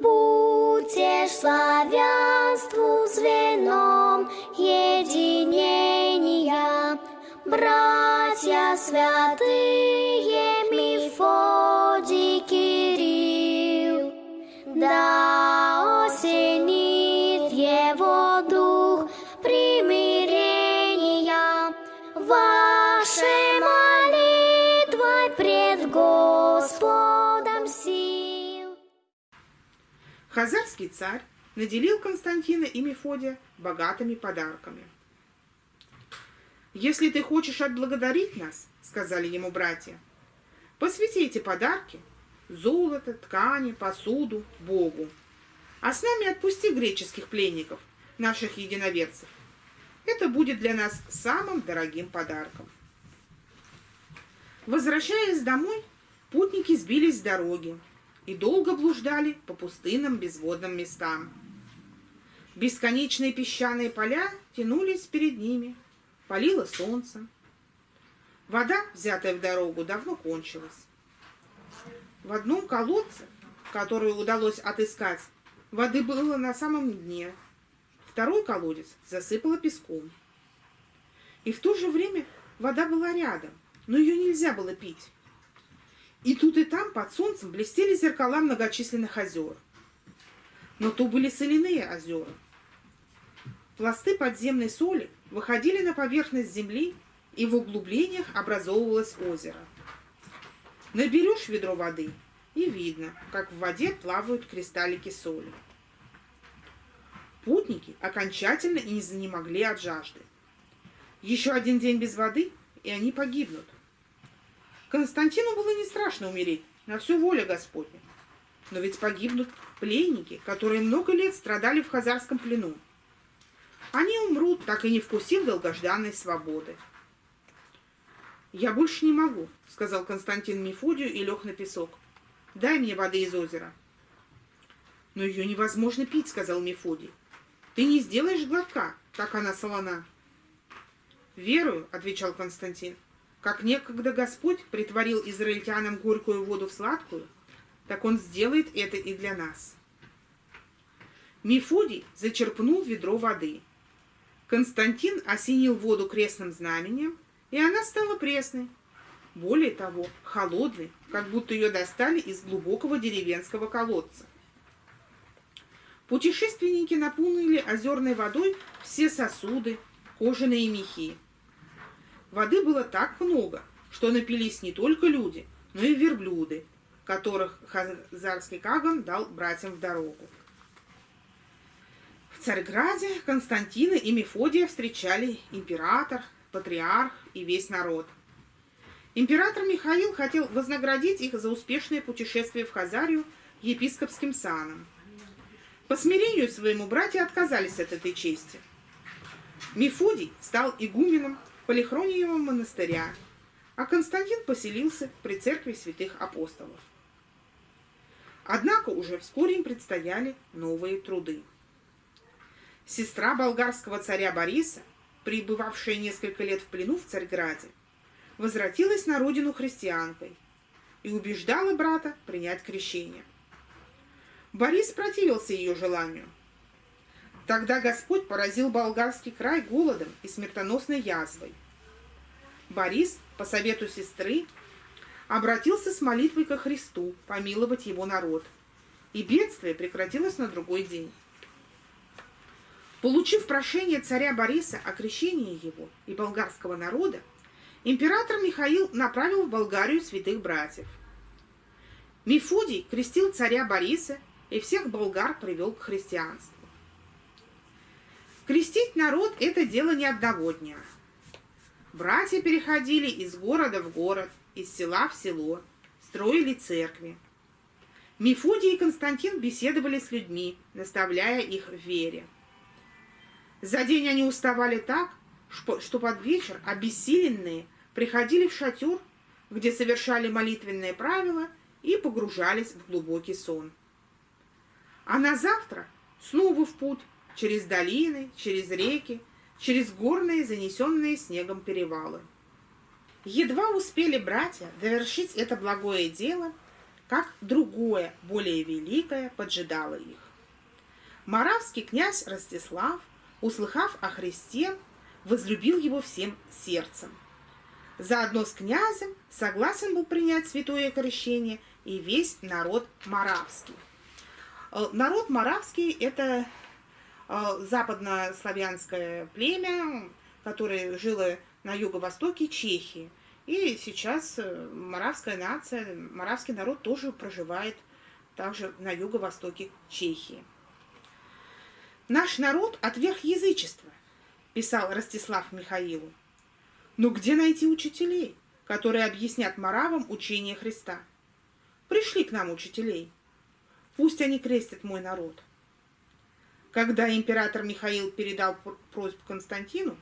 Будьте славянству звеном единения, братья святые Мефодий Кирилл, да осенит его дух примирения Хазарский царь наделил Константина и Мефодия богатыми подарками. «Если ты хочешь отблагодарить нас, — сказали ему братья, — посвяти эти подарки — золото, ткани, посуду — Богу, а с нами отпусти греческих пленников, наших единоверцев. Это будет для нас самым дорогим подарком». Возвращаясь домой, путники сбились с дороги и долго блуждали по пустынным безводным местам. Бесконечные песчаные поля тянулись перед ними, палило солнце. Вода, взятая в дорогу, давно кончилась. В одном колодце, который удалось отыскать, воды было на самом дне. Второй колодец засыпало песком. И в то же время вода была рядом, но ее нельзя было пить. И тут и там под солнцем блестели зеркала многочисленных озер. Но то были соляные озера. Пласты подземной соли выходили на поверхность земли, и в углублениях образовывалось озеро. Наберешь ведро воды, и видно, как в воде плавают кристаллики соли. Путники окончательно не занемогли от жажды. Еще один день без воды, и они погибнут. Константину было не страшно умереть, на всю волю Господня. Но ведь погибнут пленники, которые много лет страдали в хазарском плену. Они умрут, так и не вкусив долгожданной свободы. «Я больше не могу», — сказал Константин Мефодию и лег на песок. «Дай мне воды из озера». «Но ее невозможно пить», — сказал Мефодий. «Ты не сделаешь глотка, так она солона». «Верую», — отвечал Константин. «Как некогда Господь притворил израильтянам горькую воду в сладкую, так Он сделает это и для нас». Мефодий зачерпнул ведро воды. Константин осенил воду крестным знаменем, и она стала пресной. Более того, холодной, как будто ее достали из глубокого деревенского колодца. Путешественники наполнили озерной водой все сосуды, кожаные мехи. Воды было так много, что напились не только люди, но и верблюды, которых Хазарский Каган дал братьям в дорогу. В Царьграде Константина и Мефодия встречали император, патриарх и весь народ. Император Михаил хотел вознаградить их за успешное путешествие в Хазарию епископским саном. По смирению своему братья отказались от этой чести. Мефодий стал игуменом Полихрониевого монастыря, а Константин поселился при церкви святых апостолов. Однако уже вскоре им предстояли новые труды. Сестра болгарского царя Бориса, пребывавшая несколько лет в плену в Царьграде, возвратилась на родину христианкой и убеждала брата принять крещение. Борис противился ее желанию. Тогда Господь поразил болгарский край голодом и смертоносной язвой. Борис, по совету сестры, обратился с молитвой ко Христу помиловать его народ, и бедствие прекратилось на другой день. Получив прошение царя Бориса о крещении его и болгарского народа, император Михаил направил в Болгарию святых братьев. Мефодий крестил царя Бориса и всех болгар привел к христианству. Крестить народ – это дело не одного. Братья переходили из города в город, из села в село, строили церкви. Мефодий и Константин беседовали с людьми, наставляя их в вере. За день они уставали так, что под вечер обессиленные приходили в шатер, где совершали молитвенные правила и погружались в глубокий сон. А на завтра снова в путь, через долины, через реки, через горные, занесенные снегом перевалы. Едва успели братья довершить это благое дело, как другое, более великое, поджидало их. Моравский князь Ростислав, услыхав о Христе, возлюбил его всем сердцем. Заодно с князем согласен был принять святое крещение и весь народ Моравский. Э, народ Моравский – это западнославянское племя, которое жило на юго-востоке Чехии. И сейчас э, моравская нация, моравский народ тоже проживает также на юго-востоке Чехии. «Наш народ отверг язычество», – писал Ростислав Михаилу. «Но где найти учителей, которые объяснят моравам учение Христа? Пришли к нам учителей. Пусть они крестят мой народ». Когда император Михаил передал просьбу Константину,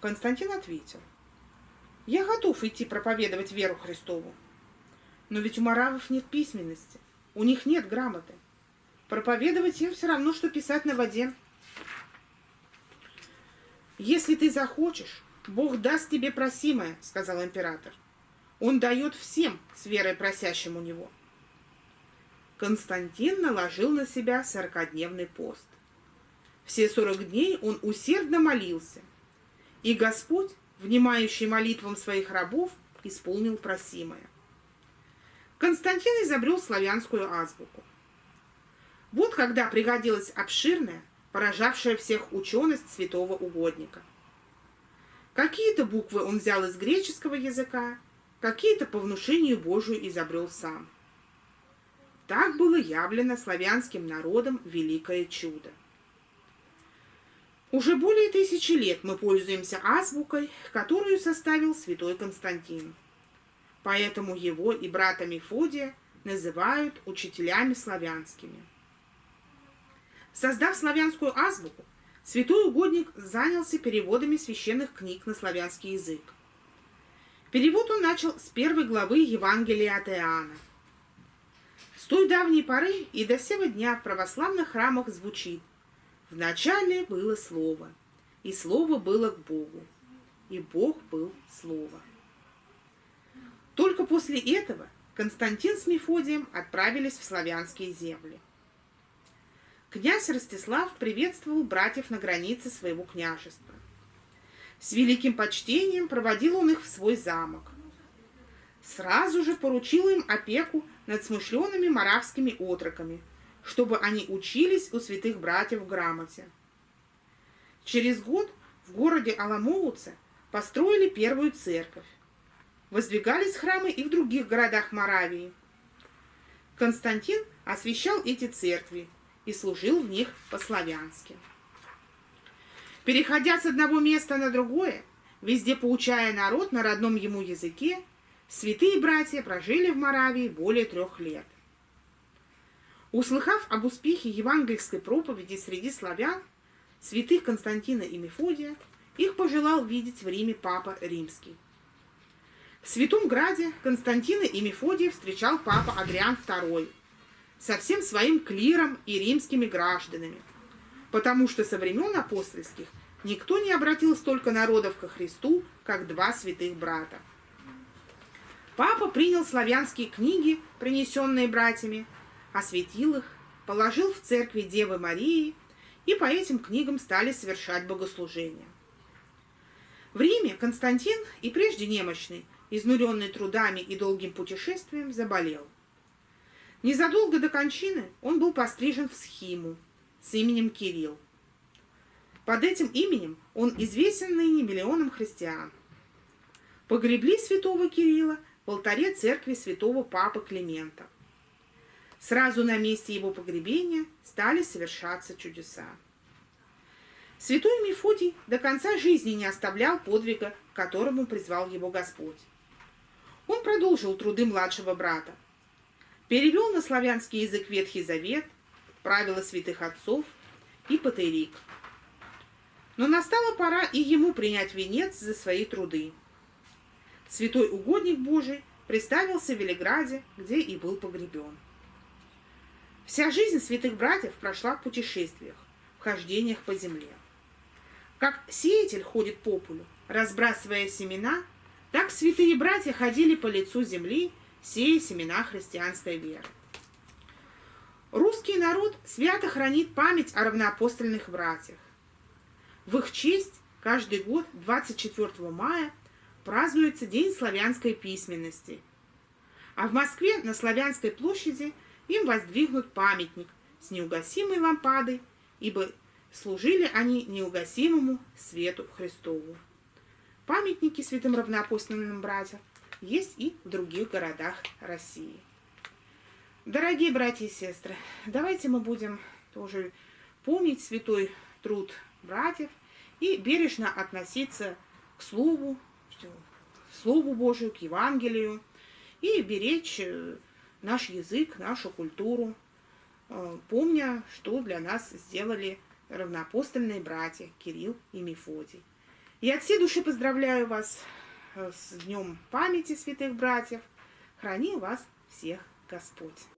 Константин ответил, «Я готов идти проповедовать веру Христову, но ведь у маравов нет письменности, у них нет грамоты. Проповедовать им все равно, что писать на воде. «Если ты захочешь, Бог даст тебе просимое», — сказал император. «Он дает всем с верой просящим у него». Константин наложил на себя сорокодневный пост. Все сорок дней он усердно молился, и Господь, внимающий молитвам своих рабов, исполнил просимое. Константин изобрел славянскую азбуку. Вот когда пригодилась обширная, поражавшая всех ученость святого угодника. Какие-то буквы он взял из греческого языка, какие-то по внушению Божию изобрел сам. Так было явлено славянским народом великое чудо. Уже более тысячи лет мы пользуемся азбукой, которую составил святой Константин. Поэтому его и брата Мефодия называют учителями славянскими. Создав славянскую азбуку, святой угодник занялся переводами священных книг на славянский язык. Перевод он начал с первой главы Евангелия от Иоанна. С той давней поры и до сего дня в православных храмах звучит «Вначале было Слово, и Слово было к Богу, и Бог был Слово». Только после этого Константин с Мефодием отправились в славянские земли. Князь Ростислав приветствовал братьев на границе своего княжества. С великим почтением проводил он их в свой замок. Сразу же поручил им опеку над смышленными моравскими отроками, чтобы они учились у святых братьев грамоте. Через год в городе Аламоуце построили первую церковь. Воздвигались храмы и в других городах Моравии. Константин освящал эти церкви и служил в них по-славянски. Переходя с одного места на другое, везде поучая народ на родном ему языке, святые братья прожили в Моравии более трех лет. Услыхав об успехе евангельской проповеди среди славян, святых Константина и Мефодия, их пожелал видеть в Риме Папа Римский. В Святом Граде Константина и Мефодия встречал папа Адриан II, со всем своим клиром и римскими гражданами, потому что со времен апостольских никто не обратил столько народов ко Христу, как два святых брата. Папа принял славянские книги, принесенные братьями, осветил их, положил в церкви Девы Марии, и по этим книгам стали совершать богослужения. В Риме Константин, и прежде немощный, изнуренный трудами и долгим путешествием, заболел – Незадолго до кончины он был пострижен в схиму с именем Кирилл. Под этим именем он известен ныне миллионам христиан. Погребли святого Кирилла в алтаре церкви святого Папы Климента. Сразу на месте его погребения стали совершаться чудеса. Святой Мефодий до конца жизни не оставлял подвига, к которому призвал его Господь. Он продолжил труды младшего брата – перевел на славянский язык Ветхий Завет, правила святых отцов и патерик. Но настала пора и ему принять венец за свои труды. Святой угодник Божий представился в Велиграде, где и был погребен. Вся жизнь святых братьев прошла в путешествиях, в хождениях по земле. Как сеятель ходит по полю, разбрасывая семена, так святые братья ходили по лицу земли сея семена христианской веры. Русский народ свято хранит память о равноапостольных братьях. В их честь каждый год 24 мая празднуется День славянской письменности. А в Москве на Славянской площади им воздвигнут памятник с неугасимой лампадой, ибо служили они неугасимому свету Христову. Памятники святым равноапостольным братьям есть и в других городах России. Дорогие братья и сестры, давайте мы будем тоже помнить святой труд братьев и бережно относиться к Слову, к Слову Божию, к Евангелию и беречь э, наш язык, нашу культуру, э, помня, что для нас сделали равноапостольные братья Кирилл и Мефодий. И от всей души поздравляю вас э, с Днем памяти святых братьев. Храни вас всех Господь.